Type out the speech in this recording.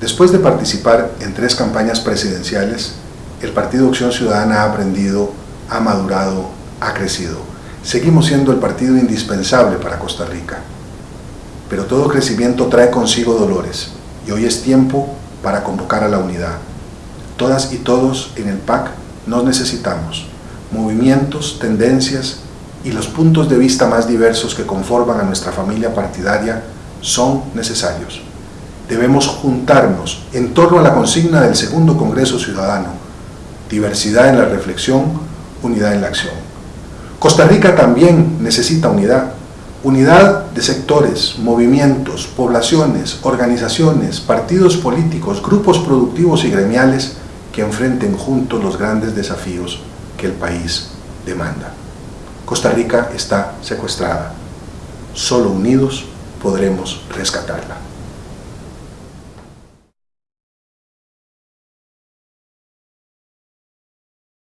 Después de participar en tres campañas presidenciales, el Partido Acción Ciudadana ha aprendido, ha madurado, ha crecido. Seguimos siendo el partido indispensable para Costa Rica. Pero todo crecimiento trae consigo dolores y hoy es tiempo para convocar a la unidad. Todas y todos en el PAC nos necesitamos. Movimientos, tendencias y los puntos de vista más diversos que conforman a nuestra familia partidaria son necesarios. Debemos juntarnos en torno a la consigna del segundo Congreso Ciudadano, diversidad en la reflexión, unidad en la acción. Costa Rica también necesita unidad, unidad de sectores, movimientos, poblaciones, organizaciones, partidos políticos, grupos productivos y gremiales que enfrenten juntos los grandes desafíos que el país demanda. Costa Rica está secuestrada. Solo unidos podremos rescatarla.